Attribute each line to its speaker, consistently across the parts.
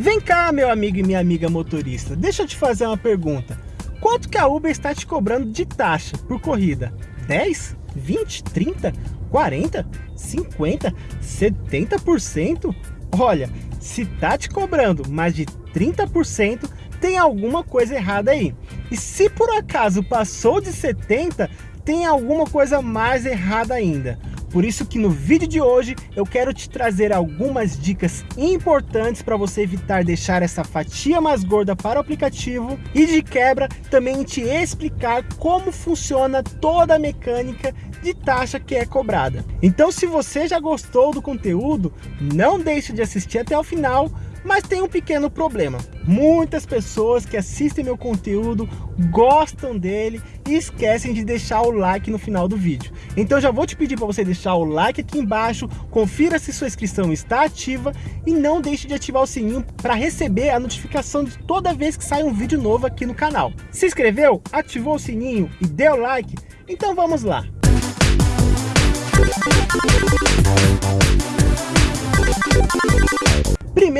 Speaker 1: Vem cá, meu amigo e minha amiga motorista, deixa eu te fazer uma pergunta. Quanto que a Uber está te cobrando de taxa por corrida? 10? 20? 30? 40? 50? 70%? Olha, se tá te cobrando mais de 30%, tem alguma coisa errada aí. E se por acaso passou de 70%, tem alguma coisa mais errada ainda. Por isso que no vídeo de hoje eu quero te trazer algumas dicas importantes para você evitar deixar essa fatia mais gorda para o aplicativo e de quebra também te explicar como funciona toda a mecânica de taxa que é cobrada. Então se você já gostou do conteúdo, não deixe de assistir até o final mas tem um pequeno problema. Muitas pessoas que assistem meu conteúdo gostam dele e esquecem de deixar o like no final do vídeo. Então já vou te pedir para você deixar o like aqui embaixo, confira se sua inscrição está ativa e não deixe de ativar o sininho para receber a notificação de toda vez que sai um vídeo novo aqui no canal. Se inscreveu, ativou o sininho e deu like? Então vamos lá!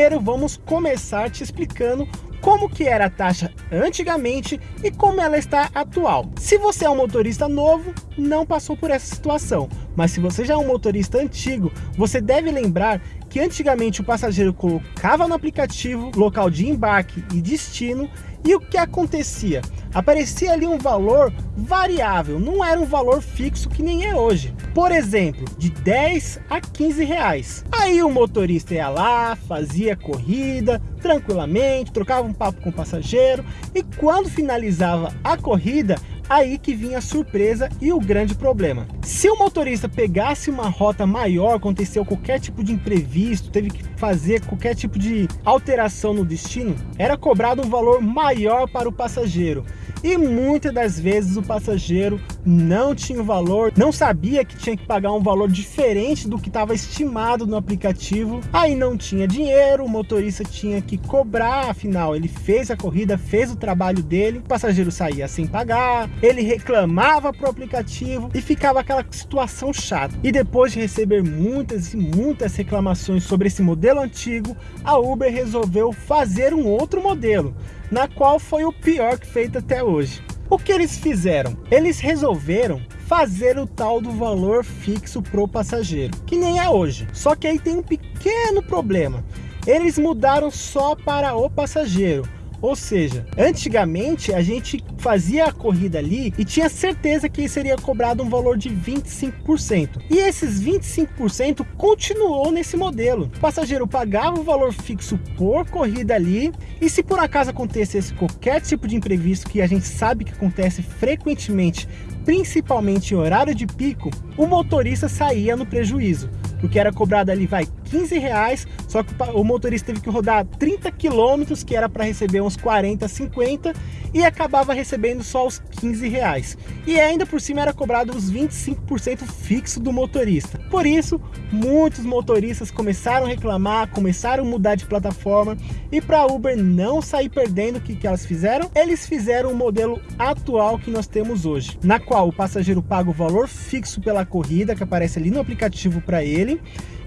Speaker 1: Primeiro vamos começar te explicando como que era a taxa antigamente e como ela está atual. Se você é um motorista novo, não passou por essa situação, mas se você já é um motorista antigo, você deve lembrar que antigamente o passageiro colocava no aplicativo local de embarque e destino e o que acontecia? Aparecia ali um valor variável, não era um valor fixo que nem é hoje. Por exemplo, de 10 a 15 reais. Aí o motorista ia lá, fazia corrida tranquilamente, trocava um papo com o passageiro e quando finalizava a corrida, aí que vinha a surpresa e o grande problema. Se o motorista pegasse uma rota maior, aconteceu qualquer tipo de imprevisto, teve que fazer qualquer tipo de alteração no destino, era cobrado um valor maior para o passageiro e muitas das vezes o passageiro não tinha o valor, não sabia que tinha que pagar um valor diferente do que estava estimado no aplicativo, aí não tinha dinheiro, o motorista tinha que cobrar, afinal ele fez a corrida, fez o trabalho dele, o passageiro saía sem pagar, ele reclamava para o aplicativo e ficava aquela situação chata. E depois de receber muitas e muitas reclamações sobre esse modelo antigo, a Uber resolveu fazer um outro modelo, na qual foi o pior que feito até hoje. O que eles fizeram? Eles resolveram fazer o tal do valor fixo pro passageiro, que nem é hoje. Só que aí tem um pequeno problema. Eles mudaram só para o passageiro. Ou seja, antigamente a gente fazia a corrida ali e tinha certeza que seria cobrado um valor de 25%. E esses 25% continuou nesse modelo. O passageiro pagava o valor fixo por corrida ali e se por acaso acontecesse qualquer tipo de imprevisto que a gente sabe que acontece frequentemente, principalmente em horário de pico, o motorista saía no prejuízo porque era cobrado ali, vai, 15 reais, só que o motorista teve que rodar 30 quilômetros, que era para receber uns 40, 50, e acabava recebendo só os 15 reais. E ainda por cima era cobrado os 25% fixo do motorista. Por isso, muitos motoristas começaram a reclamar, começaram a mudar de plataforma, e para a Uber não sair perdendo, o que, que elas fizeram? Eles fizeram o modelo atual que nós temos hoje, na qual o passageiro paga o valor fixo pela corrida, que aparece ali no aplicativo para ele,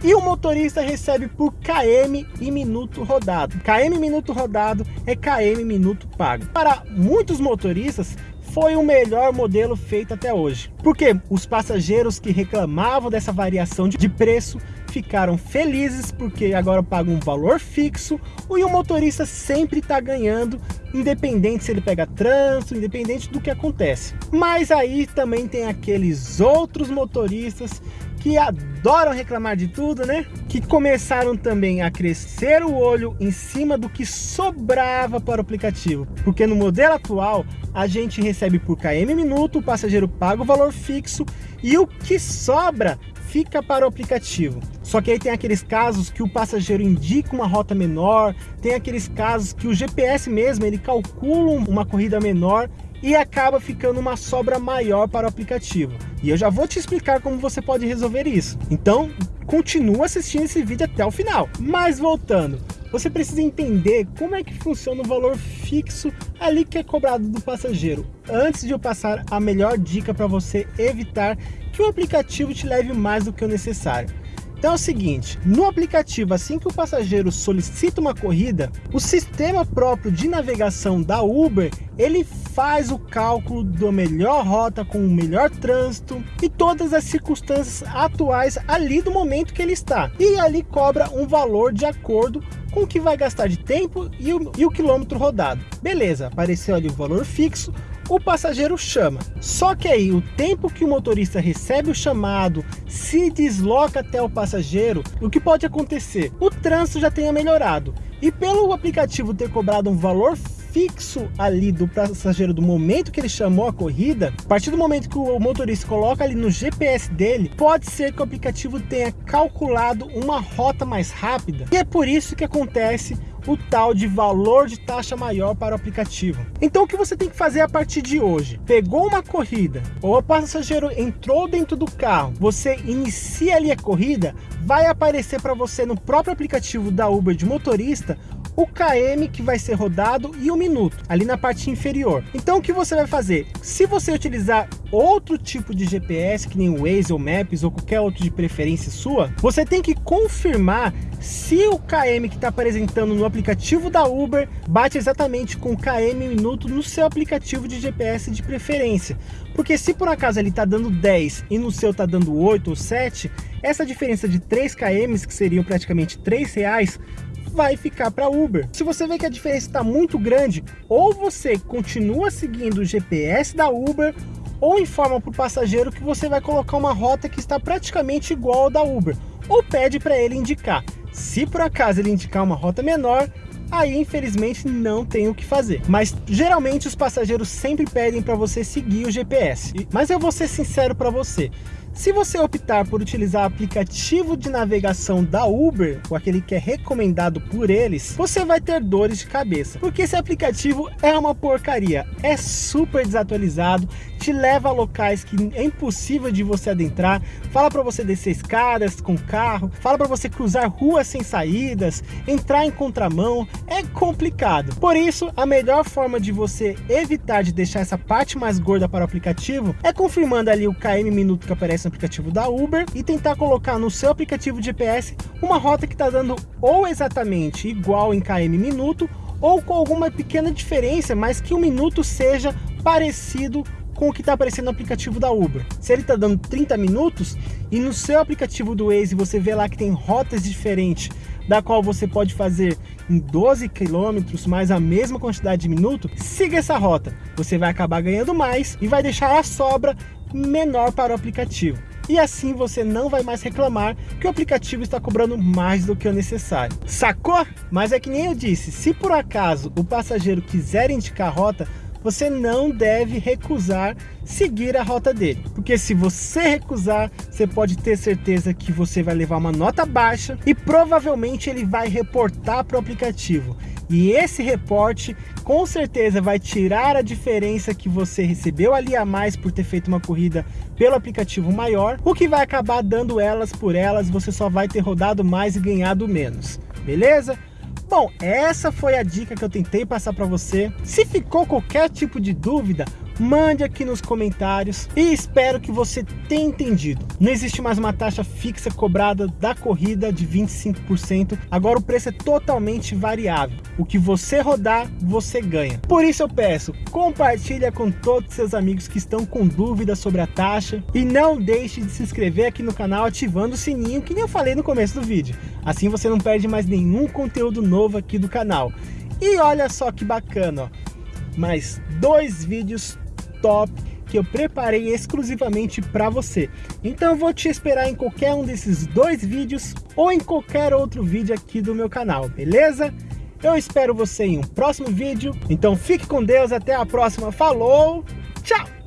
Speaker 1: e o motorista recebe por km e minuto rodado. KM minuto rodado é KM minuto pago. Para muitos motoristas, foi o melhor modelo feito até hoje. Porque os passageiros que reclamavam dessa variação de preço ficaram felizes porque agora pagam um valor fixo e o motorista sempre está ganhando, independente se ele pega trânsito, independente do que acontece. Mas aí também tem aqueles outros motoristas que adoram reclamar de tudo, né? Que começaram também a crescer o olho em cima do que sobrava para o aplicativo. Porque no modelo atual, a gente recebe por km minuto, o passageiro paga o valor fixo e o que sobra fica para o aplicativo. Só que aí tem aqueles casos que o passageiro indica uma rota menor, tem aqueles casos que o GPS mesmo, ele calcula uma corrida menor e acaba ficando uma sobra maior para o aplicativo. E eu já vou te explicar como você pode resolver isso. Então, continua assistindo esse vídeo até o final. Mas voltando, você precisa entender como é que funciona o valor fixo ali que é cobrado do passageiro. Antes de eu passar a melhor dica para você evitar que o aplicativo te leve mais do que o necessário. Então é o seguinte, no aplicativo, assim que o passageiro solicita uma corrida, o sistema próprio de navegação da Uber, ele faz o cálculo da melhor rota com o melhor trânsito e todas as circunstâncias atuais ali do momento que ele está. E ali cobra um valor de acordo com o que vai gastar de tempo e o, e o quilômetro rodado. Beleza, apareceu ali o valor fixo, o passageiro chama. Só que aí o tempo que o motorista recebe o chamado, se desloca até o passageiro, o que pode acontecer? O trânsito já tenha melhorado. E pelo aplicativo ter cobrado um valor fixo ali do passageiro do momento que ele chamou a corrida, a partir do momento que o motorista coloca ali no GPS dele, pode ser que o aplicativo tenha calculado uma rota mais rápida. E é por isso que acontece o tal de valor de taxa maior para o aplicativo. Então o que você tem que fazer a partir de hoje? Pegou uma corrida, ou o passageiro entrou dentro do carro, você inicia ali a corrida, vai aparecer para você no próprio aplicativo da Uber de motorista o KM que vai ser rodado e o minuto, ali na parte inferior. Então o que você vai fazer? Se você utilizar outro tipo de GPS, que nem o Waze ou Maps ou qualquer outro de preferência sua, você tem que confirmar se o KM que está apresentando no aplicativo da Uber bate exatamente com o KM minuto no seu aplicativo de GPS de preferência. Porque se por acaso ele está dando 10 e no seu está dando 8 ou 7, essa diferença de 3 km, que seriam praticamente 3 reais, vai ficar para Uber. Se você vê que a diferença está muito grande, ou você continua seguindo o GPS da Uber, ou informa para o passageiro que você vai colocar uma rota que está praticamente igual ao da Uber, ou pede para ele indicar. Se por acaso ele indicar uma rota menor, aí infelizmente não tem o que fazer. Mas geralmente os passageiros sempre pedem para você seguir o GPS. Mas eu vou ser sincero para você, se você optar por utilizar o aplicativo de navegação da Uber, ou aquele que é recomendado por eles, você vai ter dores de cabeça, porque esse aplicativo é uma porcaria, é super desatualizado, te leva a locais que é impossível de você adentrar, fala para você descer escadas com carro, fala para você cruzar ruas sem saídas, entrar em contramão, é complicado. Por isso, a melhor forma de você evitar de deixar essa parte mais gorda para o aplicativo é confirmando ali o KM minuto que aparece no aplicativo da Uber e tentar colocar no seu aplicativo de GPS uma rota que está dando ou exatamente igual em km minuto ou com alguma pequena diferença, mas que o minuto seja parecido com o que está aparecendo no aplicativo da Uber. Se ele está dando 30 minutos e no seu aplicativo do Waze você vê lá que tem rotas diferentes, da qual você pode fazer em 12 quilômetros mais a mesma quantidade de minutos, siga essa rota. Você vai acabar ganhando mais e vai deixar a sobra menor para o aplicativo. E assim você não vai mais reclamar que o aplicativo está cobrando mais do que o necessário. Sacou? Mas é que nem eu disse, se por acaso o passageiro quiser indicar rota, você não deve recusar seguir a rota dele. Porque se você recusar, você pode ter certeza que você vai levar uma nota baixa e provavelmente ele vai reportar para o aplicativo. E esse reporte com certeza vai tirar a diferença que você recebeu ali a mais por ter feito uma corrida pelo aplicativo maior, o que vai acabar dando elas por elas, você só vai ter rodado mais e ganhado menos. Beleza? Bom, essa foi a dica que eu tentei passar para você. Se ficou qualquer tipo de dúvida, mande aqui nos comentários e espero que você tenha entendido. Não existe mais uma taxa fixa cobrada da corrida de 25%, agora o preço é totalmente variável. O que você rodar, você ganha. Por isso eu peço, compartilha com todos seus amigos que estão com dúvidas sobre a taxa e não deixe de se inscrever aqui no canal ativando o sininho que nem eu falei no começo do vídeo. Assim você não perde mais nenhum conteúdo novo aqui do canal. E olha só que bacana, ó, mais dois vídeos top que eu preparei exclusivamente para você. Então eu vou te esperar em qualquer um desses dois vídeos ou em qualquer outro vídeo aqui do meu canal, beleza? Eu espero você em um próximo vídeo, então fique com Deus, até a próxima, falou, tchau!